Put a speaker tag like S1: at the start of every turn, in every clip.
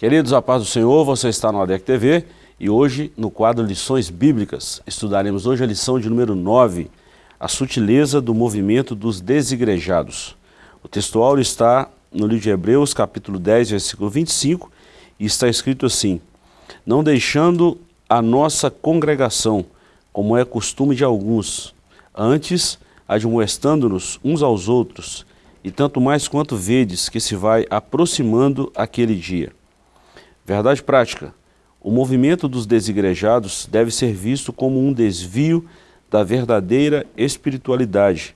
S1: Queridos, a paz do Senhor, você está no ADEC TV e hoje, no quadro Lições Bíblicas, estudaremos hoje a lição de número 9, a sutileza do movimento dos desigrejados. O textual está no livro de Hebreus, capítulo 10, versículo 25, e está escrito assim, Não deixando a nossa congregação, como é costume de alguns, antes admoestando-nos uns aos outros, e tanto mais quanto vedes que se vai aproximando aquele dia. Verdade prática. O movimento dos desigrejados deve ser visto como um desvio da verdadeira espiritualidade,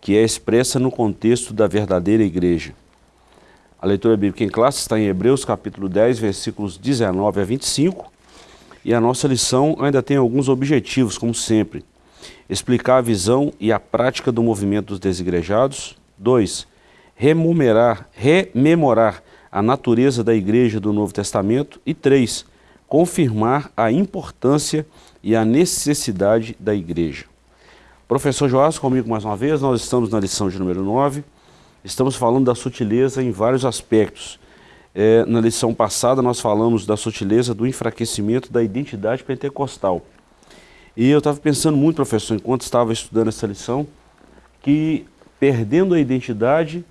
S1: que é expressa no contexto da verdadeira igreja. A leitura bíblica em classe está em Hebreus capítulo 10, versículos 19 a 25, e a nossa lição ainda tem alguns objetivos, como sempre. Explicar a visão e a prática do movimento dos desigrejados. 2. Rememorar, rememorar a natureza da igreja do Novo Testamento e três, confirmar a importância e a necessidade da igreja. Professor Joás, comigo mais uma vez, nós estamos na lição de número 9, estamos falando da sutileza em vários aspectos. É, na lição passada nós falamos da sutileza do enfraquecimento da identidade pentecostal. E eu estava pensando muito, professor, enquanto estava estudando essa lição, que perdendo a identidade,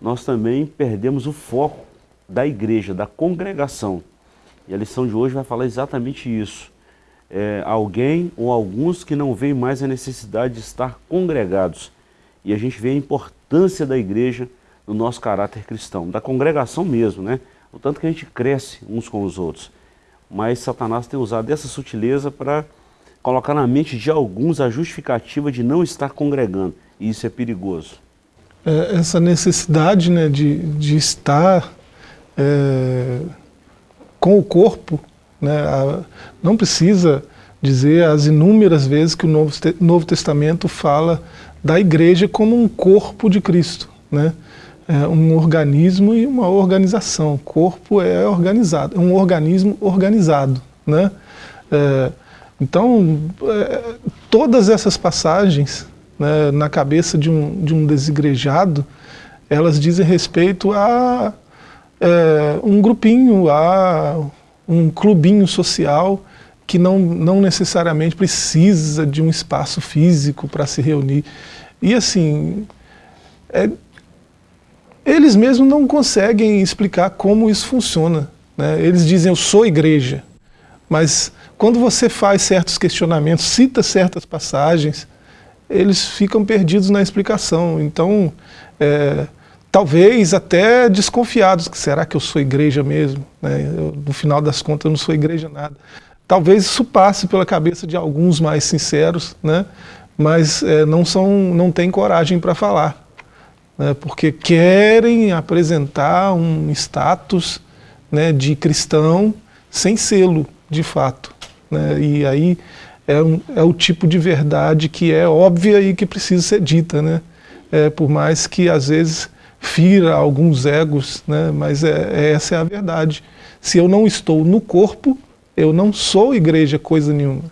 S1: nós também perdemos o foco da igreja, da congregação. E a lição de hoje vai falar exatamente isso. É, alguém ou alguns que não veem mais a necessidade de estar congregados. E a gente vê a importância da igreja no nosso caráter cristão, da congregação mesmo, né? O tanto que a gente cresce uns com os outros. Mas Satanás tem usado essa sutileza para colocar na mente de alguns a justificativa de não estar congregando. E isso é perigoso.
S2: É, essa necessidade né, de, de estar é, com o corpo, né, a, não precisa dizer as inúmeras vezes que o Novo, Novo Testamento fala da igreja como um corpo de Cristo, né? É um organismo e uma organização. O corpo é organizado, é um organismo organizado, né? É, então, é, todas essas passagens né, na cabeça de um, de um desigrejado, elas dizem respeito a é, um grupinho, a um clubinho social que não, não necessariamente precisa de um espaço físico para se reunir. E assim, é, eles mesmos não conseguem explicar como isso funciona. Né? Eles dizem, eu sou igreja, mas quando você faz certos questionamentos, cita certas passagens, eles ficam perdidos na explicação. Então, é, talvez até desconfiados, que será que eu sou igreja mesmo? Né? Eu, no final das contas eu não sou igreja nada. Talvez isso passe pela cabeça de alguns mais sinceros, né? mas é, não, são, não têm coragem para falar, né? porque querem apresentar um status né, de cristão sem selo, de fato. Né? E aí é, um, é o tipo de verdade que é óbvia e que precisa ser dita, né? É, por mais que às vezes fira alguns egos, né? mas é, é, essa é a verdade. Se eu não estou no corpo, eu não sou igreja coisa nenhuma.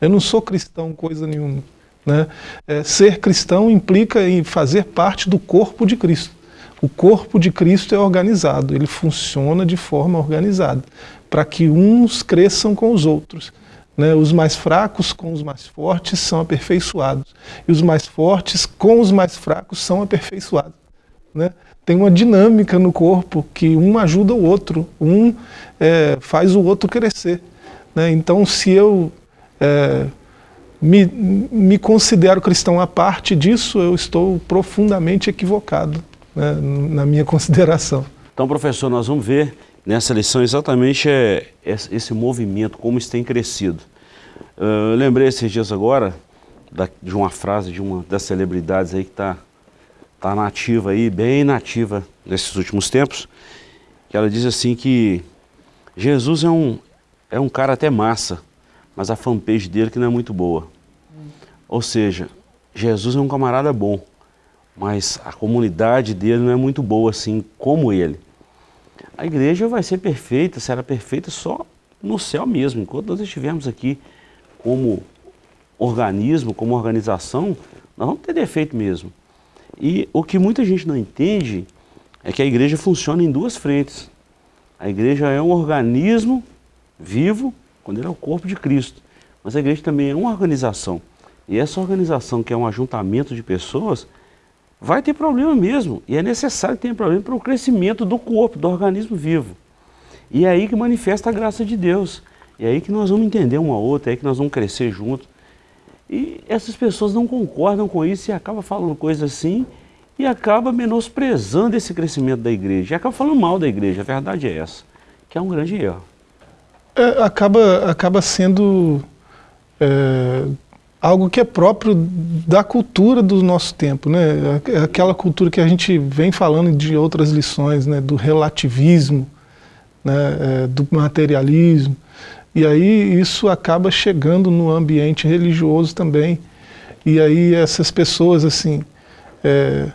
S2: Eu não sou cristão coisa nenhuma. Né? É, ser cristão implica em fazer parte do corpo de Cristo. O corpo de Cristo é organizado, ele funciona de forma organizada, para que uns cresçam com os outros. Né? Os mais fracos com os mais fortes são aperfeiçoados, e os mais fortes com os mais fracos são aperfeiçoados. Né? Tem uma dinâmica no corpo que um ajuda o outro, um é, faz o outro crescer. Né? Então, se eu é, me, me, considero cristão a parte disso, eu estou profundamente equivocado né, na minha consideração.
S1: Então, professor, nós vamos ver nessa lição exatamente é, esse movimento, como isso tem crescido. Eu lembrei esses dias agora de uma frase de uma das celebridades aí que está está nativa aí, bem nativa nesses últimos tempos, que ela diz assim que Jesus é um, é um cara até massa, mas a fanpage dele que não é muito boa. Hum. Ou seja, Jesus é um camarada bom, mas a comunidade dele não é muito boa assim como ele. A igreja vai ser perfeita, será perfeita só no céu mesmo. Enquanto nós estivermos aqui como organismo, como organização, nós vamos ter defeito mesmo. E o que muita gente não entende é que a igreja funciona em duas frentes. A igreja é um organismo vivo, quando ele é o corpo de Cristo. Mas a igreja também é uma organização. E essa organização, que é um ajuntamento de pessoas, vai ter problema mesmo. E é necessário tenha problema para o crescimento do corpo, do organismo vivo. E é aí que manifesta a graça de Deus. E é aí que nós vamos entender uma outra, é aí que nós vamos crescer juntos. E essas pessoas não concordam com isso e acabam falando coisas assim e acaba menosprezando esse crescimento da igreja. E acaba falando mal da igreja, a verdade é essa, que é um grande erro.
S2: É, acaba, acaba sendo é, algo que é próprio da cultura do nosso tempo, né? Aquela cultura que a gente vem falando de outras lições, né? Do relativismo, né? É, do materialismo. E aí isso acaba chegando no ambiente religioso também. E aí essas pessoas assim é,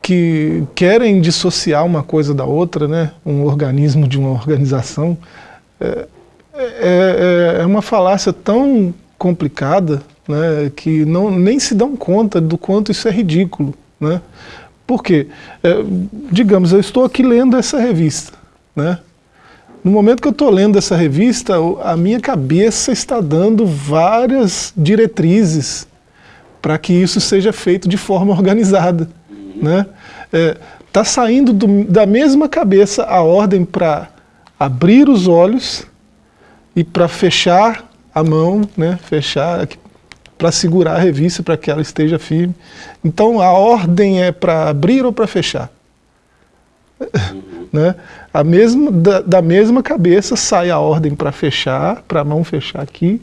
S2: que querem dissociar uma coisa da outra, né? Um organismo de uma organização. É, é, é, é uma falácia tão complicada né, que não, nem se dão conta do quanto isso é ridículo. Né? Por quê? É, digamos, eu estou aqui lendo essa revista. Né? No momento que eu estou lendo essa revista, a minha cabeça está dando várias diretrizes para que isso seja feito de forma organizada. Está né? é, tá saindo do, da mesma cabeça a ordem para abrir os olhos e para fechar a mão, né, fechar para segurar a revista para que ela esteja firme. Então a ordem é para abrir ou para fechar. Né? a mesma, da, da, mesma cabeça sai a ordem para fechar, para a mão fechar aqui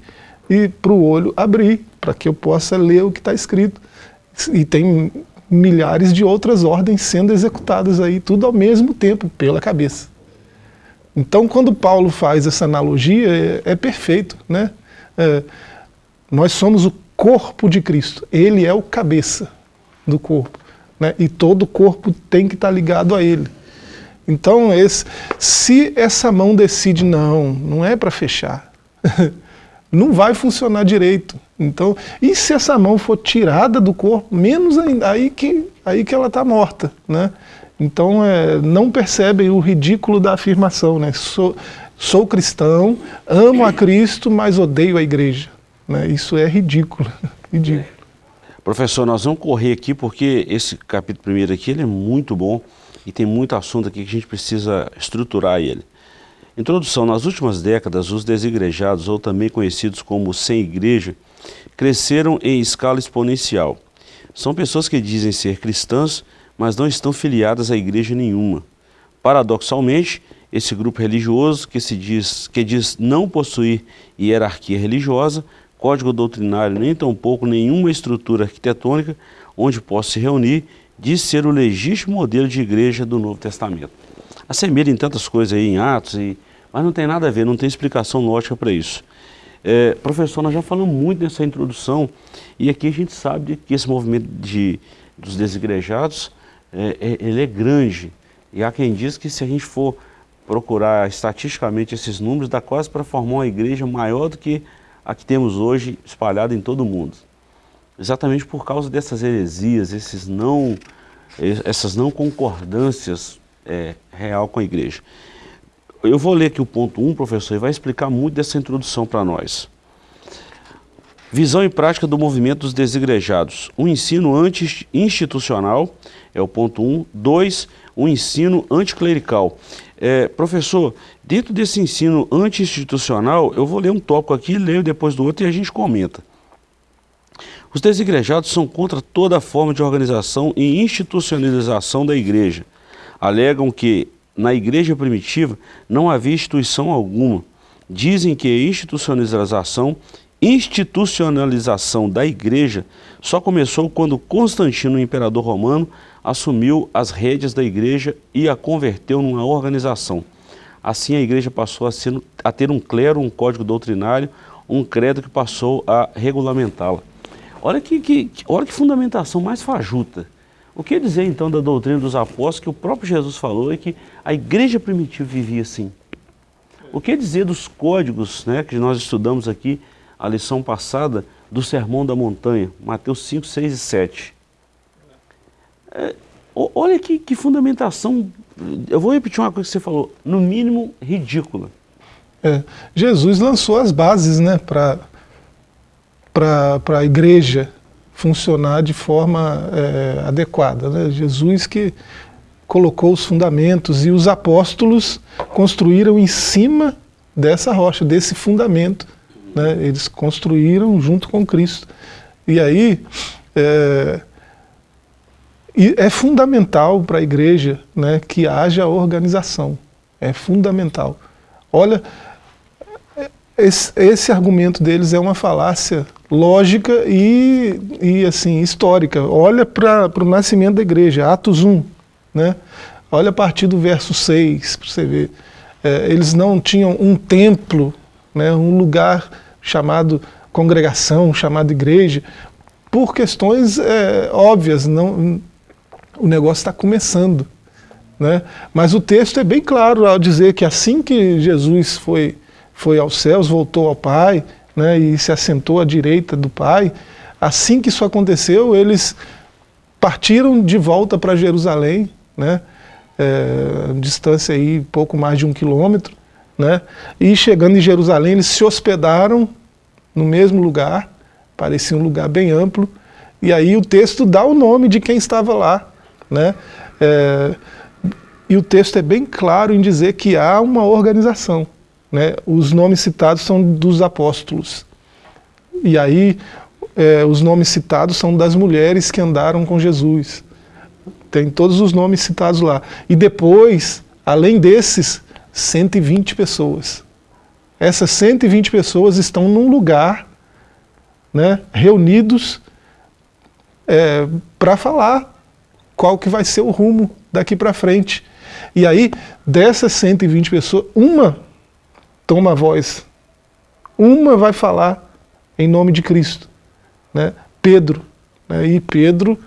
S2: e para o olho abrir, para que eu possa ler o que está escrito. E tem milhares de outras ordens sendo executadas aí, tudo ao mesmo tempo, pela cabeça. Então, quando Paulo faz essa analogia, é, é perfeito. Né? É, nós somos o corpo de Cristo, Ele é o cabeça do corpo. Né? E todo corpo tem que estar ligado a Ele. Então, esse, se essa mão decide, não, não é para fechar, não vai funcionar direito. Então, e se essa mão for tirada do corpo, menos ainda, aí que, aí que ela está morta. Né? Então, é, não percebem o ridículo da afirmação, né? Sou, sou cristão, amo a Cristo, mas odeio a igreja. Né? Isso é ridículo, ridículo.
S1: Professor, nós vamos correr aqui porque esse capítulo primeiro aqui ele é muito bom e tem muito assunto aqui que a gente precisa estruturar ele. Introdução. Nas últimas décadas, os desigrejados, ou também conhecidos como sem igreja, cresceram em escala exponencial. São pessoas que dizem ser cristãs, mas não estão filiadas a igreja nenhuma. Paradoxalmente, esse grupo religioso que, se diz, que diz não possuir hierarquia religiosa, código doutrinário, nem tampouco nenhuma estrutura arquitetônica onde possa se reunir, diz ser o legítimo modelo de igreja do Novo Testamento. Assemelha em tantas coisas aí, em Atos, e, mas não tem nada a ver, não tem explicação lógica para isso. É, professor, nós já falamos muito nessa introdução, e aqui a gente sabe que esse movimento de, dos desigrejados é, é, ele é grande. E há quem diz que se a gente for procurar estatisticamente esses números, dá quase para formar uma igreja maior do que a que temos hoje espalhada em todo o mundo. Exatamente por causa dessas heresias, esses não, essas não concordâncias é, real com a igreja. Eu vou ler aqui o ponto 1, um, professor, e vai explicar muito dessa introdução para nós. Visão e prática do movimento dos desigrejados. Um ensino anti-institucional, é o ponto 1. Um. 2. Um ensino anticlerical. É, professor, dentro desse ensino anti-institucional, eu vou ler um tópico aqui, leio depois do outro e a gente comenta. Os desigrejados são contra toda forma de organização e institucionalização da igreja. Alegam que, na igreja primitiva, não havia instituição alguma. Dizem que a institucionalização institucionalização da igreja só começou quando Constantino, o imperador romano, assumiu as rédeas da igreja e a converteu numa organização. Assim a igreja passou a, ter um clero, um código doutrinário, um credo que passou a regulamentá-la. Olha que, que, olha que fundamentação mais fajuta. O que dizer então da doutrina dos apóstolos que o próprio Jesus falou é que a igreja primitiva vivia assim? O que dizer dos códigos né, que nós estudamos aqui a lição passada do Sermão da Montanha, Mateus 5, 6 e 7. É, olha que, que fundamentação eu vou repetir uma coisa que você falou, no mínimo ridícula.
S2: É, Jesus lançou as bases né, para a igreja funcionar de forma é, adequada. Né? Jesus que colocou os fundamentos e os apóstolos construíram em cima dessa rocha, desse fundamento. Né? Eles construíram junto com Cristo. E aí é, é fundamental para a igreja né, que haja organização. É fundamental. Olha, esse, esse, argumento deles é uma falácia lógica e, e assim, histórica. Olha para o nascimento da igreja, Atos 1. Né? Olha a partir do verso 6, para você ver. É, eles não tinham um templo, né, um lugar chamado congregação, chamado igreja, por questões é, óbvias, não, o negócio está começando. Né? Mas o texto é bem claro ao dizer que assim que Jesus foi foi aos céus, voltou ao Pai, né, e se assentou à direita do Pai. Assim que isso aconteceu, eles partiram de volta para Jerusalém, né, é, distância aí pouco mais de um quilômetro, né, e chegando em Jerusalém, eles se hospedaram no mesmo lugar, parecia um lugar bem amplo, e aí o texto dá o nome de quem estava lá, né, é, e o texto é bem claro em dizer que há uma organização. Né? Os nomes citados são dos apóstolos. E aí, é, os nomes citados são das mulheres que andaram com Jesus. Tem todos os nomes citados lá. E depois, além desses, 120 pessoas. Essas 120 pessoas estão num lugar, né, reunidos é, para falar qual que vai ser o rumo daqui para frente. E aí, dessas 120 pessoas, uma toma a voz. Uma vai falar em nome de Cristo, né? Pedro. Né? E Pedro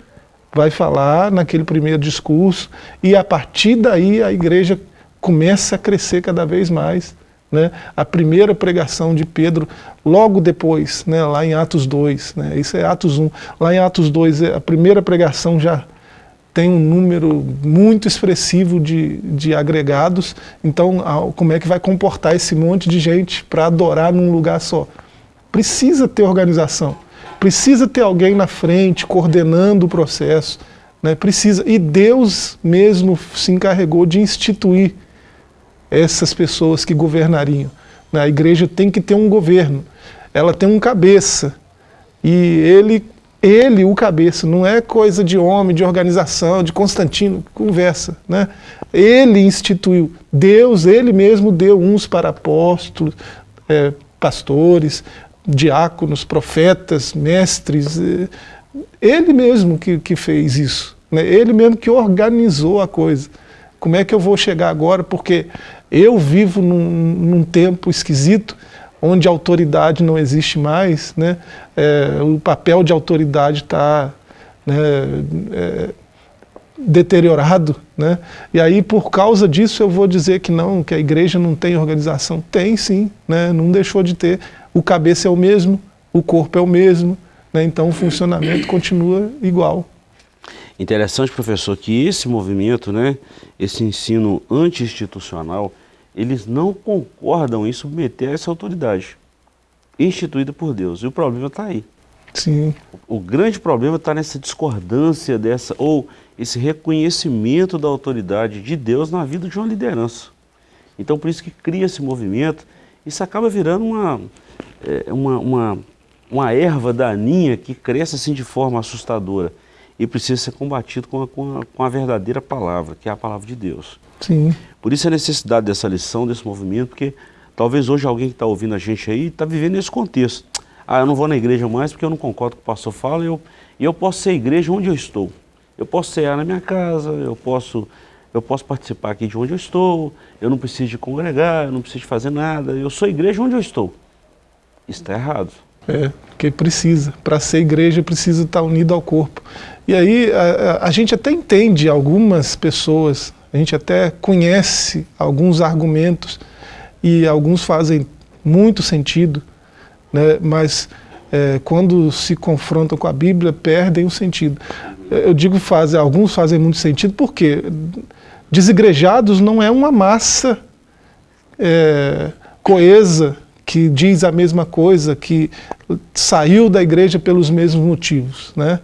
S2: vai falar naquele primeiro discurso e a partir daí a igreja começa a crescer cada vez mais. Né? A primeira pregação de Pedro, logo depois, né? lá em Atos 2, né? isso é Atos 1, lá em Atos 2, é a primeira pregação já tem um número muito expressivo de, de agregados, então como é que vai comportar esse monte de gente para adorar num lugar só? Precisa ter organização, precisa ter alguém na frente coordenando o processo, né? precisa, e Deus mesmo se encarregou de instituir essas pessoas que governariam. Né? A igreja tem que ter um governo, ela tem um cabeça, e ele ele, o cabeça, não é coisa de homem, de organização, de Constantino, conversa. Né? Ele instituiu, Deus, ele mesmo deu uns para apóstolos, é, pastores, diáconos, profetas, mestres, é, ele mesmo que, que fez isso, né? ele mesmo que organizou a coisa. Como é que eu vou chegar agora? Porque eu vivo num, num tempo esquisito, onde a autoridade não existe mais, né, é, o papel de autoridade está né, é, deteriorado, né, e aí por causa disso eu vou dizer que não, que a igreja não tem organização. Tem sim, né, não deixou de ter. O cabeça é o mesmo, o corpo é o mesmo, né, então o funcionamento continua igual.
S1: Interessante, professor, que esse movimento, né, esse ensino anti-institucional, eles não concordam em submeter a essa autoridade instituída por Deus. E o problema está aí.
S2: Sim.
S1: O, o grande problema está nessa discordância dessa, ou esse reconhecimento da autoridade de Deus na vida de uma liderança. Então por isso que cria esse movimento, isso acaba virando uma, é, uma, uma, uma erva daninha que cresce assim de forma assustadora e precisa ser combatido com a, com a, com a verdadeira palavra, que é a palavra de Deus.
S2: Sim.
S1: Por isso a necessidade dessa lição, desse movimento, porque talvez hoje alguém que está ouvindo a gente aí está vivendo nesse contexto. Ah, eu não vou na igreja mais porque eu não concordo com o que o pastor fala e eu, eu posso ser igreja onde eu estou. Eu posso cear na minha casa, eu posso, eu posso participar aqui de onde eu estou, eu não preciso de congregar, eu não preciso de fazer nada, eu sou igreja onde eu estou. Isso está errado.
S2: É, porque precisa. Para ser igreja precisa estar unido ao corpo. E aí a, a, a gente até entende algumas pessoas a gente até conhece alguns argumentos e alguns fazem muito sentido, né, mas é, quando se confrontam com a Bíblia, perdem o sentido. Eu digo fazem, alguns fazem muito sentido porque desigrejados não é uma massa é, coesa que diz a mesma coisa, que saiu da igreja pelos mesmos motivos. Né?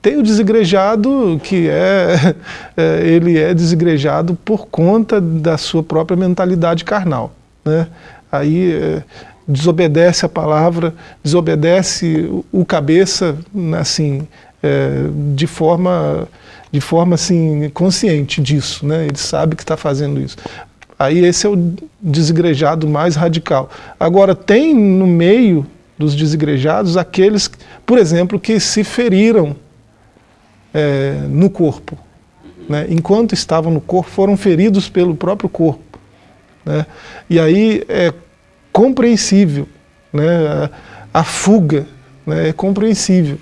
S2: Tem o desigrejado que é, é, ele é desigrejado por conta da sua própria mentalidade carnal. Né? Aí é, desobedece a palavra, desobedece o, cabeça, assim, é, de forma de forma assim consciente disso, né? Ele sabe que está fazendo isso. Aí esse é o desigrejado mais radical. Agora tem no meio dos desigrejados aqueles, por exemplo, que se feriram é, no corpo. Né? Enquanto estavam no corpo, foram feridos pelo próprio corpo. Né? E aí é compreensível, né? a, a fuga né? é compreensível.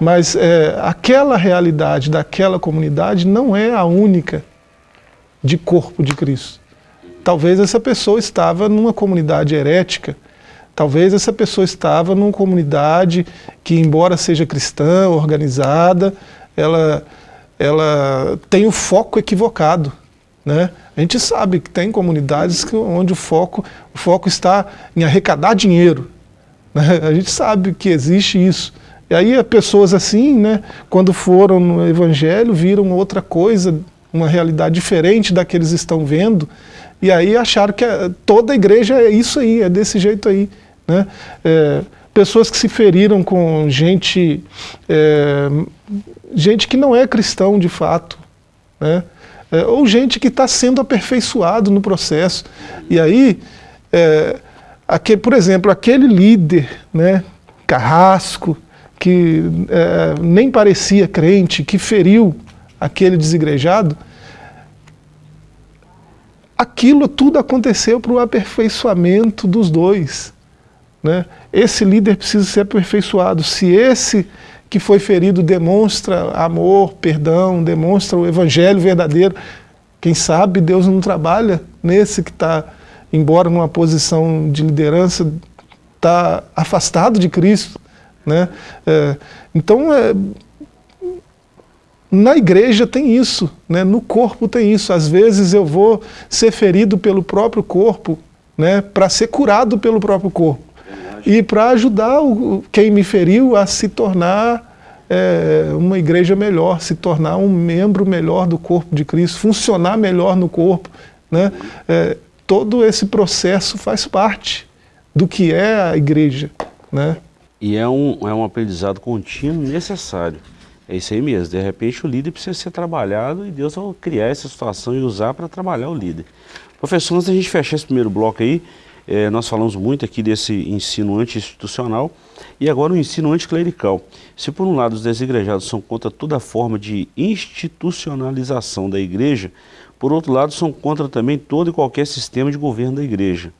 S2: Mas é, aquela realidade daquela comunidade não é a única de corpo de Cristo. Talvez essa pessoa estava numa comunidade herética, talvez essa pessoa estava numa comunidade que, embora seja cristã, organizada, ela, ela tem o foco equivocado. Né? A gente sabe que tem comunidades que, onde o foco, o foco está em arrecadar dinheiro. Né? A gente sabe que existe isso. E aí pessoas assim, né, quando foram no Evangelho, viram outra coisa, uma realidade diferente da que eles estão vendo, e aí acharam que toda a igreja é isso aí, é desse jeito aí. Né? É, pessoas que se feriram com gente, é, gente que não é cristão de fato, né? É, ou gente que está sendo aperfeiçoado no processo. E aí, é, aquele, por exemplo, aquele líder, né, carrasco, que é, nem parecia crente, que feriu aquele desigrejado, aquilo tudo aconteceu para o aperfeiçoamento dos dois. Né? Esse líder precisa ser aperfeiçoado. Se esse que foi ferido demonstra amor, perdão, demonstra o evangelho verdadeiro, quem sabe Deus não trabalha nesse que está, embora numa posição de liderança, está afastado de Cristo, né? É, então, é, na igreja tem isso, né? no corpo tem isso. Às vezes eu vou ser ferido pelo próprio corpo, né? para ser curado pelo próprio corpo. E para ajudar o, quem me feriu a se tornar é, uma igreja melhor, se tornar um membro melhor do corpo de Cristo, funcionar melhor no corpo. Né? É, todo esse processo faz parte do que é a igreja. Né?
S1: E é um, é um aprendizado contínuo necessário. É isso aí mesmo. De repente o líder precisa ser trabalhado e Deus vai criar essa situação e usar para trabalhar o líder. Professor, antes da gente fechar esse primeiro bloco aí, é, nós falamos muito aqui desse ensino anti-institucional e agora o ensino anticlerical. Se por um lado os desigrejados são contra toda forma de institucionalização da igreja, por outro lado são contra também todo e qualquer sistema de governo da igreja.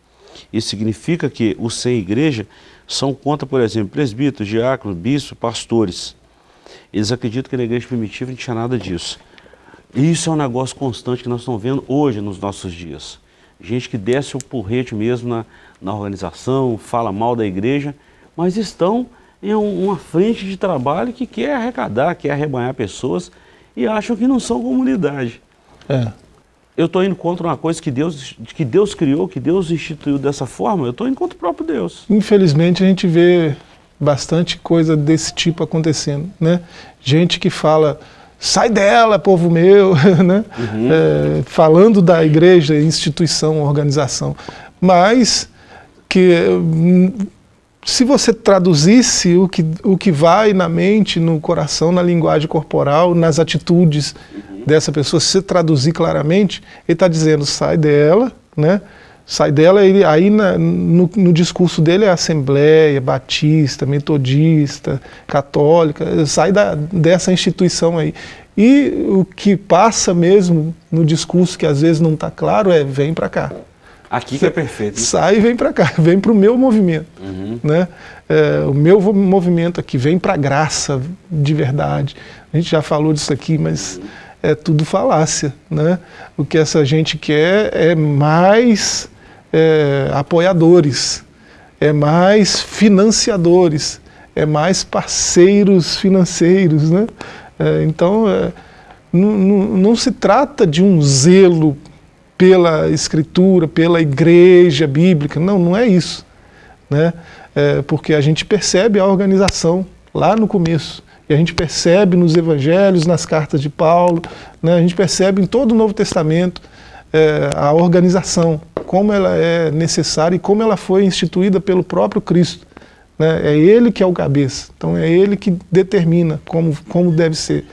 S1: Isso significa que os sem igreja são contra, por exemplo, presbíteros, diáconos, bispos, pastores. Eles acreditam que na igreja primitiva não tinha nada disso. E isso é um negócio constante que nós estamos vendo hoje nos nossos dias. Gente que desce o porrete mesmo na, na organização, fala mal da igreja, mas estão em uma frente de trabalho que quer arrecadar, quer arrebanhar pessoas e acham que não são comunidade. É eu estou indo contra uma coisa que Deus, que Deus criou, que Deus instituiu dessa forma, eu estou indo contra o próprio Deus.
S2: Infelizmente a gente vê bastante coisa desse tipo acontecendo, né? Gente que fala, sai dela, povo meu, né? Uhum. É, falando da igreja, instituição, organização, mas que se você traduzisse o que, o que vai na mente, no coração, na linguagem corporal, nas atitudes, dessa pessoa, se você traduzir claramente, ele está dizendo, sai dela, né? Sai dela, ele, aí na, no, no, discurso dele é Assembleia, Batista, Metodista, Católica, sai da, dessa instituição aí. E o que passa mesmo no discurso, que às vezes não está claro, é vem para cá.
S1: Aqui que é perfeito.
S2: Sai e vem para cá, vem para o meu movimento. Uhum. Né? É, o meu movimento aqui, vem para a graça de verdade. A gente já falou disso aqui, mas... Uhum é tudo falácia. Né? O que essa gente quer é mais é, apoiadores, é mais financiadores, é mais parceiros financeiros. Né? É, então, é, não, se trata de um zelo pela escritura, pela igreja bíblica, não, não é isso. Né? É, porque a gente percebe a organização lá no começo, e a gente percebe nos evangelhos, nas cartas de Paulo, né? a gente percebe em todo o Novo Testamento é, a organização, como ela é necessária e como ela foi instituída pelo próprio Cristo. Né? É ele que é o cabeça, então é ele que determina como, como deve ser.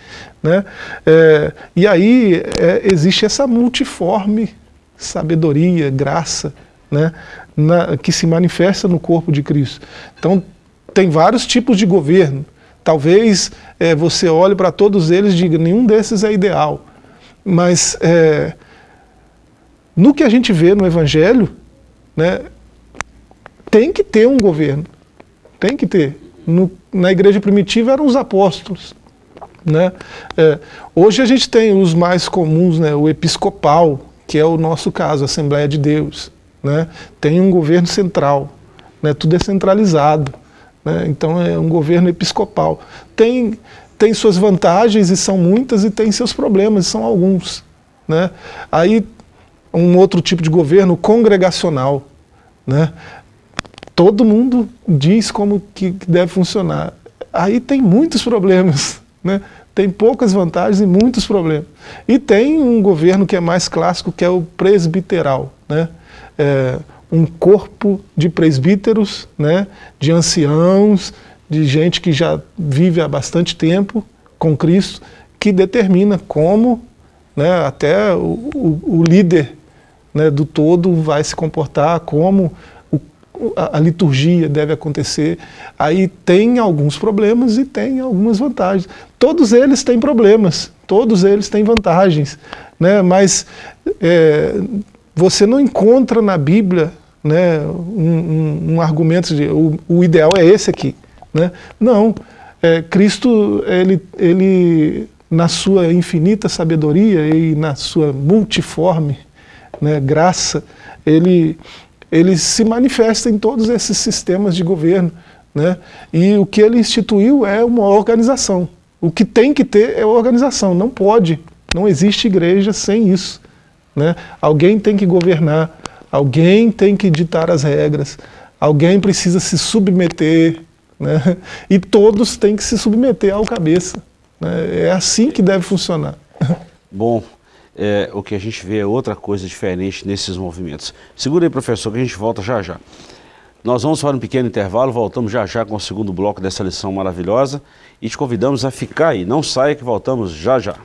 S2: Né? É, e aí é, existe essa multiforme sabedoria, graça, né? Na, que se manifesta no corpo de Cristo. Então tem vários tipos de governo. Talvez é, você olhe para todos eles e diga, nenhum desses é ideal. Mas é, no que a gente vê no Evangelho, né, tem que ter um governo. Tem que ter. No, na igreja primitiva eram os apóstolos. Né? É, hoje a gente tem os mais comuns, né, o episcopal, que é o nosso caso, a Assembleia de Deus. Né? Tem um governo central, né? tudo é centralizado. Né? Então é um governo episcopal. Tem, tem suas vantagens, e são muitas, e tem seus problemas, e são alguns. Né? Aí um outro tipo de governo congregacional. Né? todo mundo diz como que deve funcionar. Aí tem muitos problemas, né? tem poucas vantagens e muitos problemas. E tem um governo que é mais clássico, que é o presbiteral. Né? É um corpo de presbíteros, né? de anciãos, de gente que já vive há bastante tempo com Cristo, que determina como né, até o, o, o líder né, do todo vai se comportar, como a, a, liturgia deve acontecer. Aí tem alguns problemas e tem algumas vantagens. Todos eles têm problemas, todos eles têm vantagens, né? mas é, você não encontra na Bíblia né, um, um, um argumento de o, o, ideal é esse aqui. Né? Não, é, Cristo, ele, ele, na sua infinita sabedoria e na sua multiforme né, graça, ele, ele se manifesta em todos esses sistemas de governo. Né? E o que ele instituiu é uma organização. O que tem que ter é organização, não pode, não existe igreja sem isso. Né? Alguém tem que governar, alguém tem que ditar as regras, alguém precisa se submeter, né? e todos têm que se submeter ao cabeça. Né? É assim que deve funcionar.
S1: Bom, é, o que a gente vê é outra coisa diferente nesses movimentos. Segura aí, professor, que a gente volta já já. Nós vamos para um pequeno intervalo, voltamos já já com o segundo bloco dessa lição maravilhosa e te convidamos a ficar aí. Não saia que voltamos já já.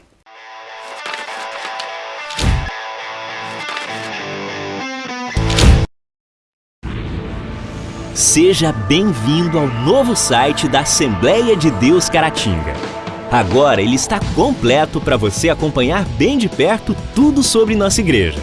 S3: Seja bem-vindo ao novo site da Assembleia de Deus Caratinga. Agora ele está completo para você acompanhar bem de perto tudo sobre nossa igreja.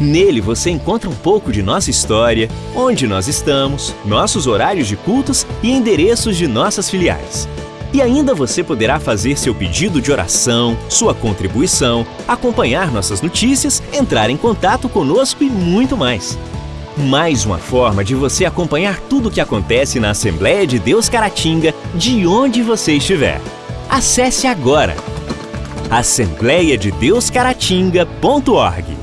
S3: Nele você encontra um pouco de nossa história, onde nós estamos, nossos horários de cultos e endereços de nossas filiais. E ainda você poderá fazer seu pedido de oração, sua contribuição, acompanhar nossas notícias, entrar em contato conosco e muito mais. Mais uma forma de você acompanhar tudo o que acontece na Assembleia de Deus Caratinga, de onde você estiver. Acesse agora assembleiadedeuscaratinga.org.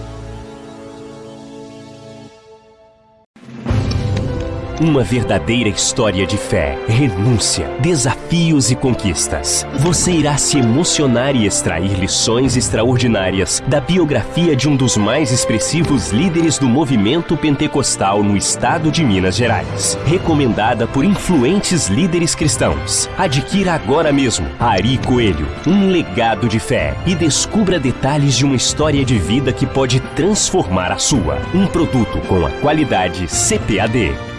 S3: Uma verdadeira história de fé, renúncia, desafios e conquistas. Você irá se emocionar e extrair lições extraordinárias da biografia de um dos mais expressivos líderes do movimento pentecostal no estado de Minas Gerais. Recomendada por influentes líderes cristãos. Adquira agora mesmo Ari Coelho, um legado de fé e descubra detalhes de uma história de vida que pode transformar a sua. Um produto com a qualidade CPAD.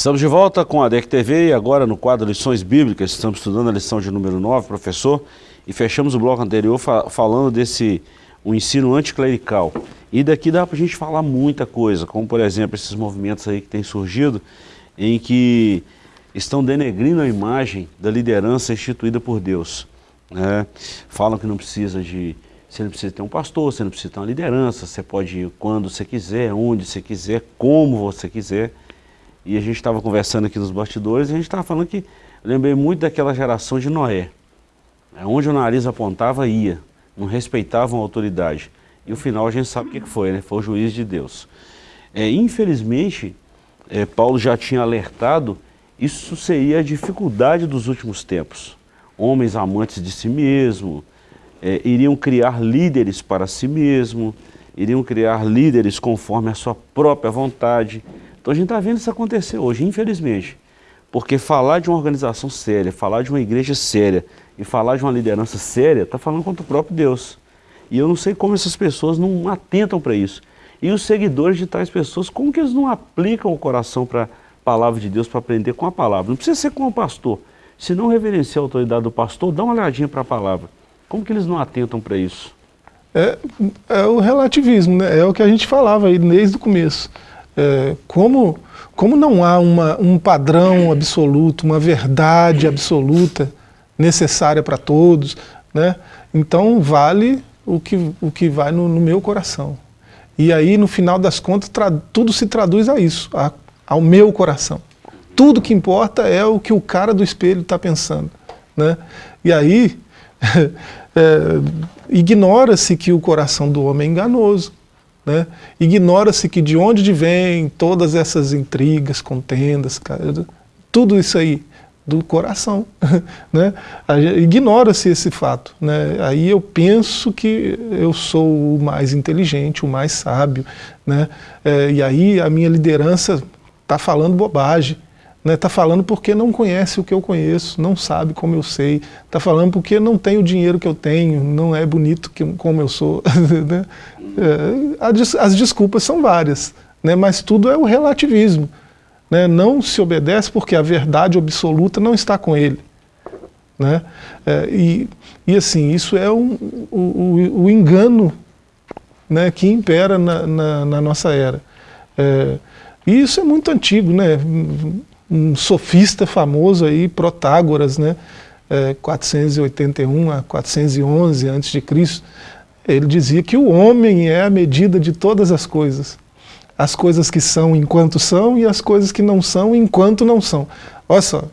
S1: Estamos de volta com a DEC TV e agora no quadro Lições Bíblicas, estamos estudando a lição de número 9, professor, e fechamos o bloco anterior fa falando desse o ensino anticlerical. E daqui dá para a gente falar muita coisa, como por exemplo esses movimentos aí que têm surgido, em que estão denegrindo a imagem da liderança instituída por Deus. Né? Falam que não precisa de, você não precisa ter um pastor, você não precisa ter uma liderança, você pode ir quando você quiser, onde você quiser, como você quiser. E a gente estava conversando aqui nos bastidores e a gente estava falando que lembrei muito daquela geração de Noé. É onde o nariz apontava, ia. Não respeitavam a autoridade. E o final a gente sabe o que foi, né? Foi o juiz de Deus. É, infelizmente, é, Paulo já tinha alertado, isso seria a dificuldade dos últimos tempos. Homens amantes de si mesmo, é, iriam criar líderes para si mesmo, iriam criar líderes conforme a sua própria vontade, então a gente está vendo isso acontecer hoje, infelizmente. Porque falar de uma organização séria, falar de uma igreja séria e falar de uma liderança séria, está falando contra o próprio Deus. E eu não sei como essas pessoas não atentam para isso. E os seguidores de tais pessoas, como que eles não aplicam o coração para a palavra de Deus, para aprender com a palavra? Não precisa ser com o pastor. Se não reverenciar a autoridade do pastor, dá uma olhadinha para a palavra. Como que eles não atentam para isso?
S2: É, é o relativismo, né? é o que a gente falava aí desde o começo é, como, como não há uma, um padrão absoluto, uma verdade absoluta necessária para todos, né? então vale o que, o que vai no, no meu coração. E aí, no final das contas, tudo se traduz a isso, a, ao meu coração. Tudo que importa é o que o cara do espelho está pensando. Né? E aí, é, ignora-se que o coração do homem é enganoso. Né? Ignora-se que de onde vem todas essas intrigas, contendas, tudo isso aí, do coração. Né? Ignora-se esse fato. Né? Aí eu penso que eu sou o mais inteligente, o mais sábio. Né? É, e aí a minha liderança está falando bobagem. Está né? Tá falando porque não conhece o que eu conheço, não sabe como eu sei. Está falando porque não tem o dinheiro que eu tenho, não é bonito que, como eu sou. né? é, as desculpas são várias, né, mas tudo é o relativismo. Né, não se obedece porque a verdade absoluta não está com ele. Né, é, e, e assim, isso é um, o, o, engano né, que impera na, na, na nossa era. É, e isso é muito antigo, né? Um sofista famoso aí, Protágoras, né? É, 481 a 411 a.C., ele dizia que o homem é a medida de todas as coisas. As coisas que são enquanto são e as coisas que não são enquanto não são. Olha só,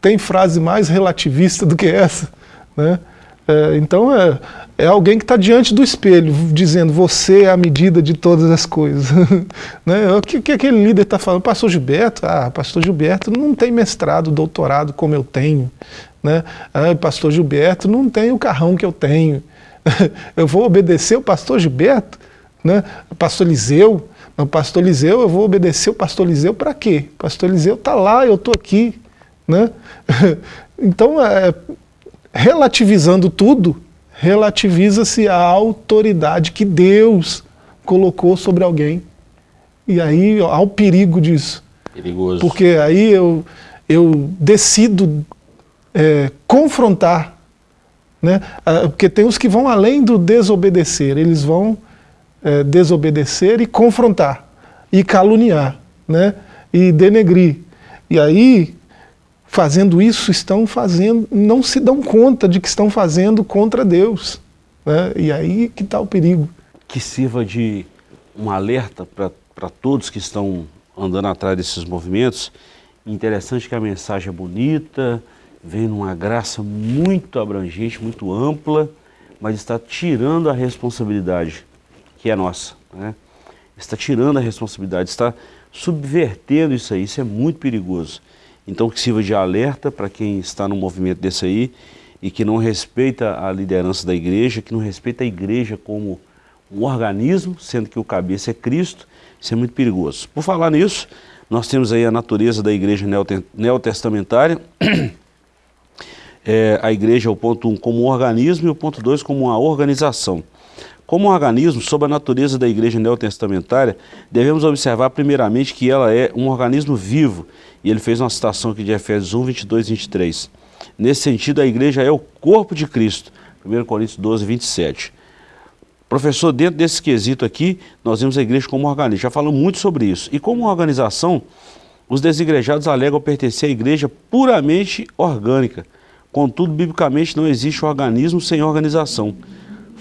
S2: tem frase mais relativista do que essa. Né? É, então é, é, alguém que está diante do espelho, dizendo você é a medida de todas as coisas. né? O que, que aquele líder está falando? Pastor Gilberto? Ah, pastor Gilberto não tem mestrado, doutorado como eu tenho. Né? Ah, pastor Gilberto não tem o carrão que eu tenho. eu vou obedecer o pastor Gilberto, né? pastor Liseu, o pastor Liseu, eu vou obedecer o pastor Liseu para quê? Pastor Liseu está lá, eu estou aqui. Né? então, é, relativizando tudo, relativiza-se a autoridade que Deus colocou sobre alguém. E aí há o perigo disso.
S1: Perigoso.
S2: Porque aí eu, eu decido é, confrontar né? Ah, porque tem os que vão além do desobedecer, eles vão é, desobedecer e confrontar, e caluniar, né? e denegrir. E aí, fazendo isso, estão fazendo, não se dão conta de que estão fazendo contra Deus. Né? E aí que está o perigo.
S1: Que sirva de um alerta para todos que estão andando atrás desses movimentos. Interessante que a mensagem é bonita, vem numa graça muito abrangente, muito ampla, mas está tirando a responsabilidade que é nossa. Né? Está tirando a responsabilidade, está subvertendo isso aí, isso é muito perigoso. Então que sirva de alerta para quem está no movimento desse aí e que não respeita a liderança da igreja, que não respeita a igreja como um organismo, sendo que o cabeça é Cristo, isso é muito perigoso. Por falar nisso, nós temos aí a natureza da igreja neotestamentária, é, a igreja, o ponto 1, um, como um organismo e o ponto 2 como uma organização. Como um organismo, sob a natureza da igreja neotestamentária, devemos observar primeiramente que ela é um organismo vivo. E ele fez uma citação aqui de Efésios 1, 22 e 23. Nesse sentido, a igreja é o corpo de Cristo. 1 Coríntios 12, 27. Professor, dentro desse quesito aqui, nós vemos a igreja como organismo. Já falamos muito sobre isso. E como organização, os desigrejados alegam pertencer à igreja puramente orgânica. Contudo, biblicamente não existe organismo sem organização,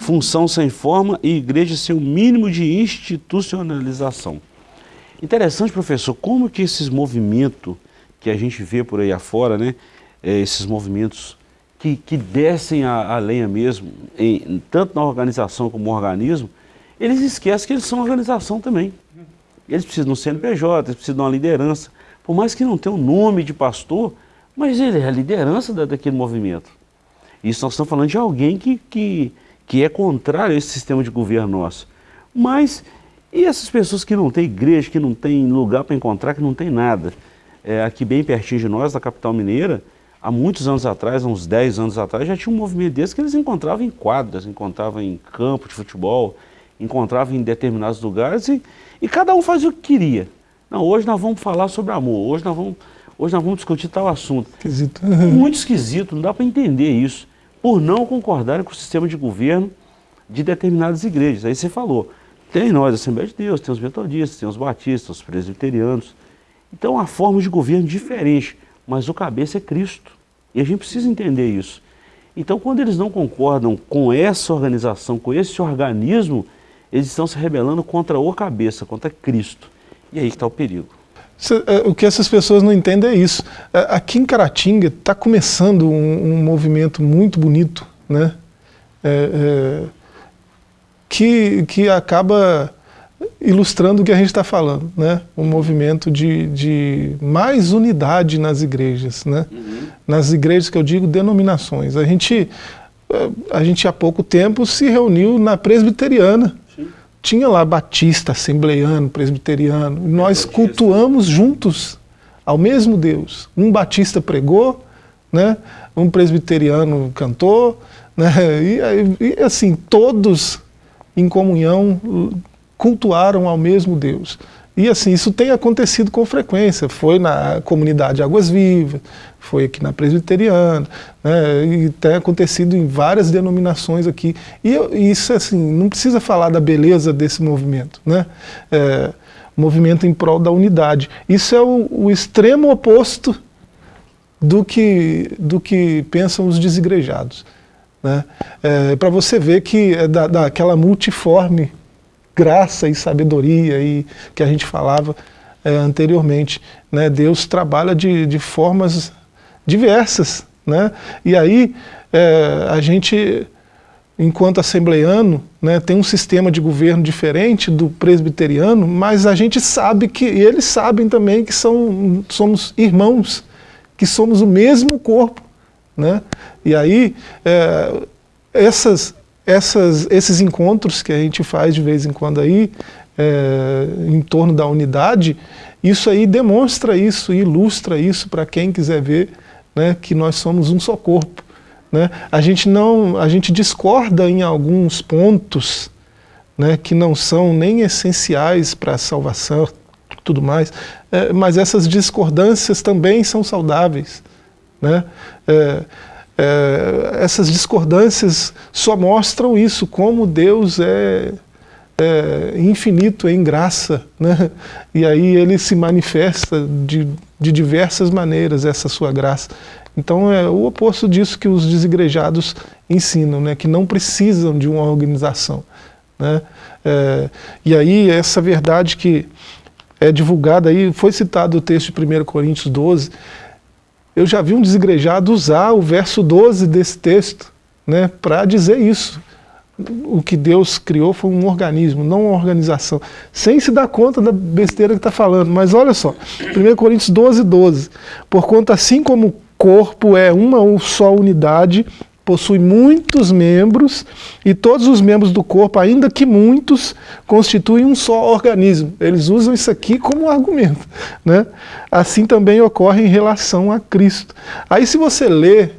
S1: função sem forma e igreja sem o mínimo de institucionalização. Interessante, professor, como que esses movimentos que a gente vê por aí afora, né, é, esses movimentos que, que descem a, a lenha mesmo, em, tanto na organização como no organismo, eles esquecem que eles são organização também. Eles precisam de um CNPJ, eles precisam de uma liderança. Por mais que não tenha o um nome de pastor, mas ele é a liderança da, daquele movimento. Isso nós estamos falando de alguém que, que, que é contrário a esse sistema de governo nosso. Mas, e essas pessoas que não têm igreja, que não têm lugar para encontrar, que não tem nada? É, aqui bem pertinho de nós, da capital mineira, há muitos anos atrás, uns 10 anos atrás, já tinha um movimento desse que eles encontravam em quadras, encontravam em campo de futebol, encontravam em determinados lugares e, e cada um fazia o que queria. Não, hoje nós vamos falar sobre amor, hoje nós vamos, hoje nós vamos discutir tal assunto.
S2: Esquisito.
S1: Muito esquisito, não dá para entender isso, por não concordarem com o sistema de governo de determinadas igrejas. Aí você falou, tem nós, Assembleia de Deus, tem os metodistas, tem os batistas, os presbiterianos. Então, há forma de governo diferente mas o cabeça é Cristo. E a gente precisa entender isso. Então, quando eles não concordam com essa organização, com esse organismo, eles estão se rebelando contra o cabeça, contra Cristo. E aí está o perigo.
S2: É, o que essas pessoas não entendem é isso. É, aqui em Caratinga está começando um, um, movimento muito bonito, né? É, é, que, que acaba ilustrando o que a gente está falando, né? um movimento de, de mais unidade nas igrejas, né? Uhum. nas igrejas que eu digo denominações. A gente, eh, a gente há pouco tempo se reuniu na presbiteriana. Tinha lá batista, assembleiano, presbiteriano, nós cultuamos juntos ao mesmo Deus. Um batista pregou, né? um presbiteriano cantou, né? e, e assim, todos em comunhão cultuaram ao mesmo Deus. E assim, isso tem acontecido com frequência, foi na comunidade Águas Vivas, foi aqui na Presbiteriana, né, e tem acontecido em várias denominações aqui. E isso, assim, não precisa falar da beleza desse movimento, né? É, movimento em prol da unidade. Isso é o, o extremo oposto do que, do que pensam os desigrejados. Né? É, Para você ver que é da, daquela multiforme graça e sabedoria e que a gente falava é, anteriormente. Né? Deus trabalha de, de formas diversas. Né? E aí é, a gente, enquanto assembleiano, né, tem um sistema de governo diferente do presbiteriano, mas a gente sabe que, e eles sabem também que são, somos irmãos, que somos o mesmo corpo. Né? E aí, é, essas, essas, esses encontros que a gente faz de vez em quando aí, é, em torno da unidade, isso aí demonstra isso, ilustra isso para quem quiser ver né, que nós somos um só corpo. Né? A, gente não, a gente discorda em alguns pontos né, que não são nem essenciais para a salvação tudo mais, é, mas essas discordâncias também são saudáveis. Né? É, é, essas discordâncias só mostram isso, como Deus é, é, infinito em graça, né? e aí ele se manifesta de, de diversas maneiras, essa sua graça. Então é o oposto disso que os desigrejados ensinam, né? que não precisam de uma organização. Né? É, e aí essa verdade que é divulgada aí, foi citado o texto de 1 Coríntios 12, eu já vi um desigrejado usar o verso 12 desse texto né, para dizer isso. O que Deus criou foi um organismo, não uma organização. Sem se dar conta da besteira que está falando. Mas olha só, 1 Coríntios 12, 12. Porquanto assim como o corpo é uma só unidade, possui muitos membros e todos os membros do corpo, ainda que muitos, constituem um só organismo. Eles usam isso aqui como argumento. Né? Assim também ocorre em relação a Cristo. Aí se você lê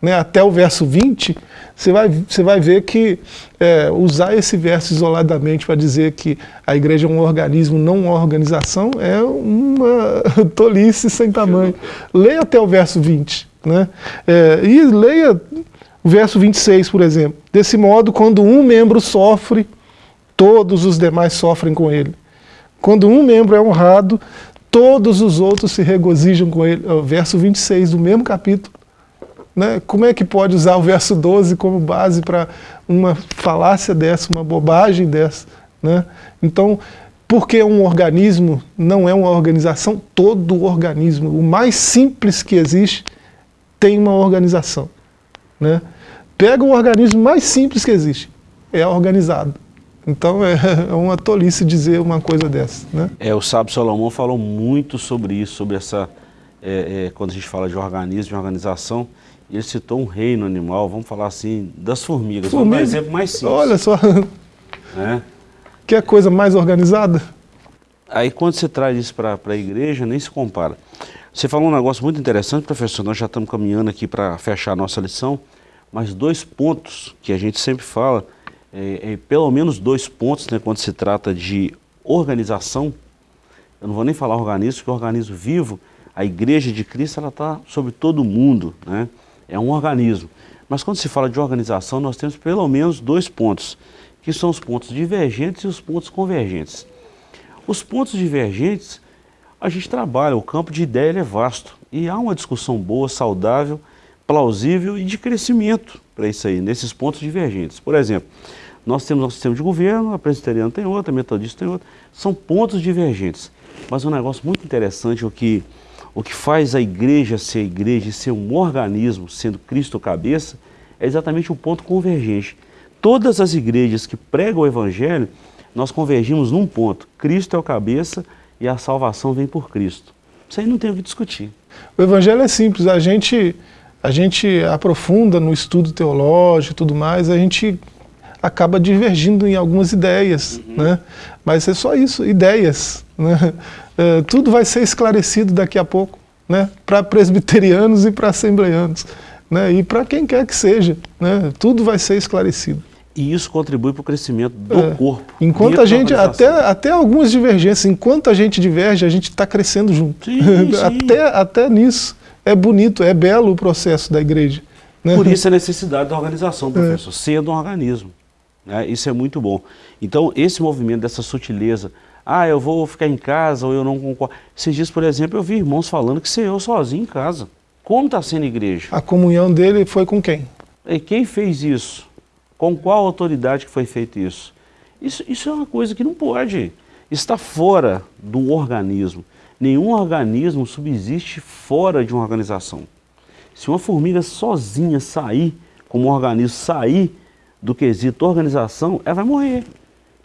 S2: né, até o verso 20, você vai, você vai ver que é, usar esse verso isoladamente para dizer que a igreja é um organismo, não uma organização, é uma tolice sem tamanho. Leia até o verso 20. Né? É, e leia o verso 26, por exemplo. Desse modo, quando um membro sofre, todos os demais sofrem com ele. Quando um membro é honrado, todos os outros se regozijam com ele. É o verso 26 do mesmo capítulo. Né? Como é que pode usar o verso 12 como base para uma falácia dessa, uma bobagem dessa? Né? Então, porque um organismo não é uma organização, todo organismo, o mais simples que existe, tem uma organização. Né? Pega o organismo mais simples que existe, é organizado. Então é, é uma tolice dizer uma coisa dessa. Né?
S1: É, o sábio Salomão falou muito sobre isso, sobre essa, é, é, quando a gente fala de organismo, de organização, ele citou um reino animal, vamos falar assim, das formigas. Formiga. Vamos dar um exemplo mais simples.
S2: Olha só. É. Que coisa mais organizada?
S1: Aí quando você traz isso para a igreja, nem se compara. Você falou um negócio muito interessante, professor, nós já estamos caminhando aqui para fechar a nossa lição, mas dois pontos que a gente sempre fala, é, é, pelo menos dois pontos, né, quando se trata de organização, eu não vou nem falar organismo, porque organismo vivo, a igreja de Cristo, ela está sobre todo mundo, né? é um organismo. Mas quando se fala de organização, nós temos pelo menos dois pontos, que são os pontos divergentes e os pontos convergentes. Os pontos divergentes, a gente trabalha, o campo de ideia é vasto, e há uma discussão boa, saudável, plausível e de crescimento para isso aí, nesses pontos divergentes. Por exemplo, nós temos nosso sistema de governo, a presbiteriana tem outra, a metodista tem outra, são pontos divergentes. Mas um negócio muito interessante, o que o que faz a igreja ser a igreja e ser um organismo, sendo Cristo cabeça, é exatamente o ponto convergente. Todas as igrejas que pregam o Evangelho, nós convergimos num ponto. Cristo é o cabeça e a salvação vem por Cristo. Isso aí não tem o que discutir.
S2: O Evangelho é simples, a gente, a gente aprofunda no estudo teológico e tudo mais, a gente acaba divergindo em algumas ideias, uhum. né? mas é só isso, ideias. Né? É, tudo vai ser esclarecido daqui a pouco, né? para presbiterianos e para assembleanos, né? e para quem quer que seja, né? tudo vai ser esclarecido.
S1: E isso contribui para o crescimento do é, corpo.
S2: Enquanto a gente, até, até algumas divergências, enquanto a gente diverge, a gente está crescendo junto. Sim, sim. até, até nisso. É bonito, é belo o processo da igreja.
S1: Né? Por isso a necessidade da organização, professor, é. sendo um organismo. Né? Isso é muito bom. Então, esse movimento dessa sutileza, ah, eu vou ficar em casa ou eu não concordo. Esses dias, por exemplo, eu vi irmãos falando que ser eu sozinho em casa. Como está sendo igreja?
S2: A comunhão dele foi com quem?
S1: E quem fez isso? Com qual autoridade que foi feito isso? Isso, isso é uma coisa que não pode. Está fora do organismo. Nenhum organismo subsiste fora de uma organização. Se uma formiga sozinha sair, como um organismo sair do quesito organização, ela vai morrer.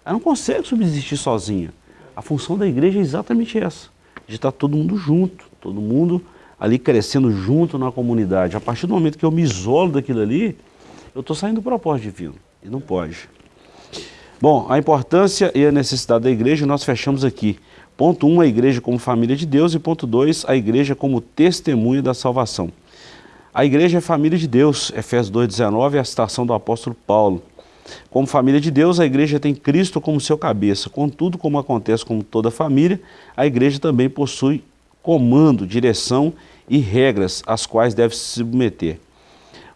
S1: Ela não consegue subsistir sozinha. A função da igreja é exatamente essa, de estar todo mundo junto, todo mundo ali crescendo junto na comunidade. A partir do momento que eu me isolo daquilo ali, eu estou saindo do propósito divino, e não pode. Bom, a importância e a necessidade da igreja nós fechamos aqui. Ponto 1, um, a igreja como família de Deus e ponto 2, a igreja como testemunha da salvação. A igreja é família de Deus, Efésios 2,19 é a citação do apóstolo Paulo. Como família de Deus, a igreja tem Cristo como seu cabeça. Contudo, como acontece com toda família, a igreja também possui comando, direção e regras às quais deve se submeter.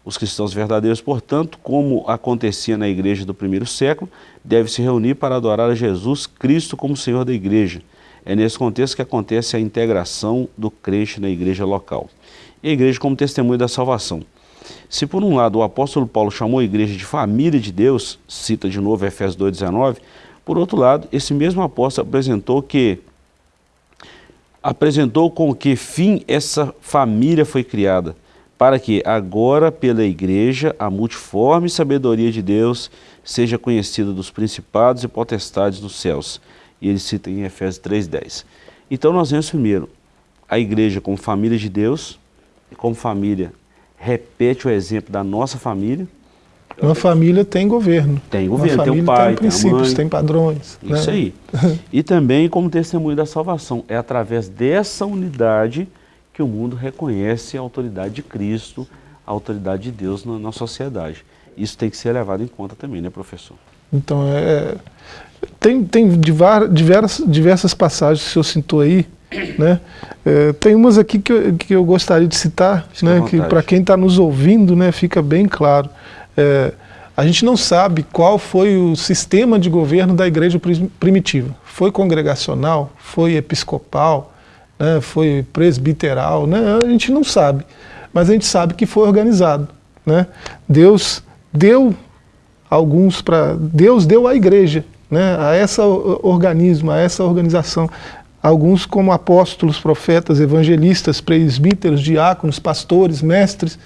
S1: Os cristãos verdadeiros, portanto, como acontecia na igreja do primeiro século, devem se reunir para adorar a Jesus Cristo como Senhor da igreja. É nesse contexto que acontece a integração do crente na igreja local e a igreja como testemunho da salvação. Se por um lado o apóstolo Paulo chamou a igreja de família de Deus, cita de novo Efésios 2,19, por outro lado, esse mesmo apóstolo apresentou que apresentou com que fim essa família foi criada, para que agora pela igreja a multiforme sabedoria de Deus seja conhecida dos principados e potestades dos céus. E ele cita em Efésios 3,10. Então nós vemos primeiro a igreja como família de Deus, como família, repete o exemplo da nossa família.
S2: Uma família tem governo.
S1: Tem governo, tem o pai, tem princípios, tem,
S2: tem padrões.
S1: Isso né? aí. e também como testemunho da salvação. É através dessa unidade que o mundo reconhece a autoridade de Cristo, a autoridade de Deus na, na sociedade. Isso tem que ser levado em conta também, né, professor?
S2: Então, é, tem, tem diversas, diversas passagens que o senhor citou aí, né? É, tem umas aqui que eu, que eu gostaria de citar, né, que para quem está nos ouvindo né, fica bem claro. É, a gente não sabe qual foi o sistema de governo da igreja primitiva. Foi congregacional? Foi episcopal? Né, foi presbiteral? Né, a gente não sabe, mas a gente sabe que foi organizado. Né? Deus deu alguns para... Deus deu à igreja, né, a esse organismo, a essa organização, alguns como apóstolos, profetas, evangelistas, presbíteros, diáconos, pastores, mestres,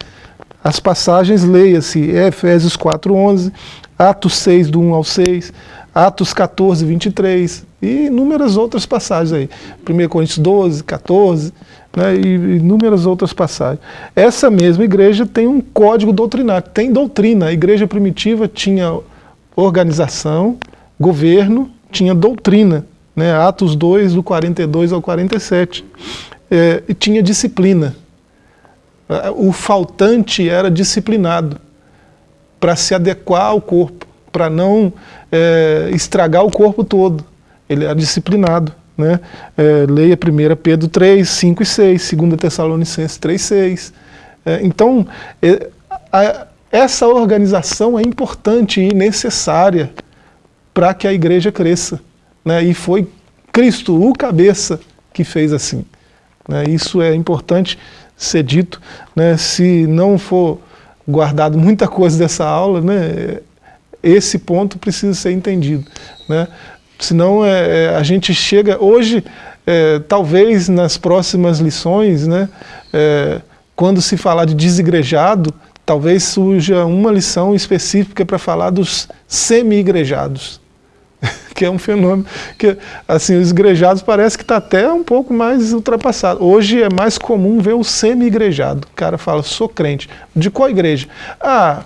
S2: as passagens, leia-se Efésios 4.11, Atos 6, do 1 ao 6, Atos 14, 23 e inúmeras outras passagens aí. 1 Coríntios 12, 14 né, e inúmeras outras passagens. Essa mesma igreja tem um código doutrinário, tem doutrina. A igreja primitiva tinha organização, governo, tinha doutrina. Né, Atos 2, do 42 ao 47. É, e tinha disciplina. O faltante era disciplinado para se adequar ao corpo, para não é, estragar o corpo todo. Ele era disciplinado. Né? É, leia 1 Pedro 3, 5 e 6, 2 Tessalonicenses 3, 6. É, então, é, a, essa organização é importante e necessária para que a igreja cresça. Né? E foi Cristo, o cabeça, que fez assim. Né? Isso é importante ser dito. Né? Se não for guardado muita coisa dessa aula, né? Esse ponto precisa ser entendido. Né? Senão é, é, a gente chega... Hoje, é, talvez nas próximas lições, né, é, quando se falar de desigrejado, talvez surja uma lição específica para falar dos semi-igrejados que é um fenômeno que, assim, os igrejados parece que está até um pouco mais ultrapassado. Hoje é mais comum ver o semi-igrejado. O cara fala, sou crente. De qual igreja? Ah,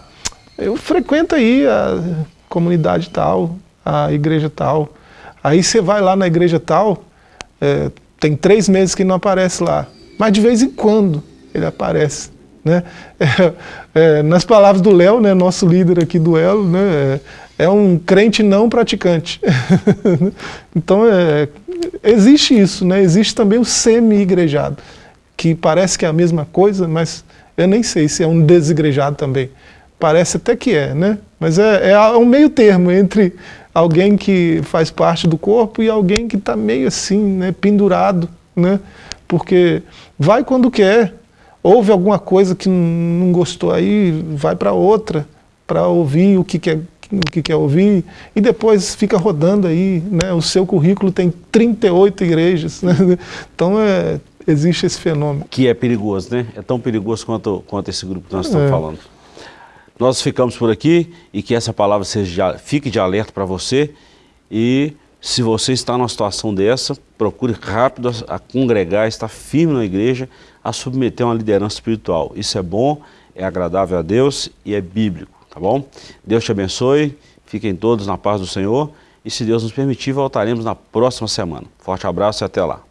S2: eu frequento aí a comunidade tal, a igreja tal. Aí você vai lá na igreja tal, é, tem três meses que não aparece lá. Mas de vez em quando ele aparece. Né? É, é, nas palavras do Léo, né, nosso líder aqui do Elo, né, é um crente não praticante. então, é, existe isso, né? existe também o semi-igrejado, que parece que é a mesma coisa, mas eu nem sei se é um desigrejado também. Parece até que é, né? Mas é, é um meio termo entre alguém que faz parte do corpo e alguém que está meio assim, né, pendurado, né? Porque vai quando quer, houve alguma coisa que não gostou aí, vai para outra, para ouvir o que quer o que quer ouvir, e depois fica rodando aí, né? o seu currículo tem 38 igrejas, né? então é, existe esse fenômeno.
S1: Que é perigoso, né? É tão perigoso quanto, quanto esse grupo que nós estamos é. falando. Nós ficamos por aqui e que essa palavra seja, fique de alerta para você e se você está numa situação dessa, procure rápido a, congregar, estar firme na igreja, a submeter uma liderança espiritual. Isso é bom, é agradável a Deus e é bíblico tá bom? Deus te abençoe, fiquem todos na paz do Senhor e se Deus nos permitir, voltaremos na próxima semana. Forte abraço e até lá.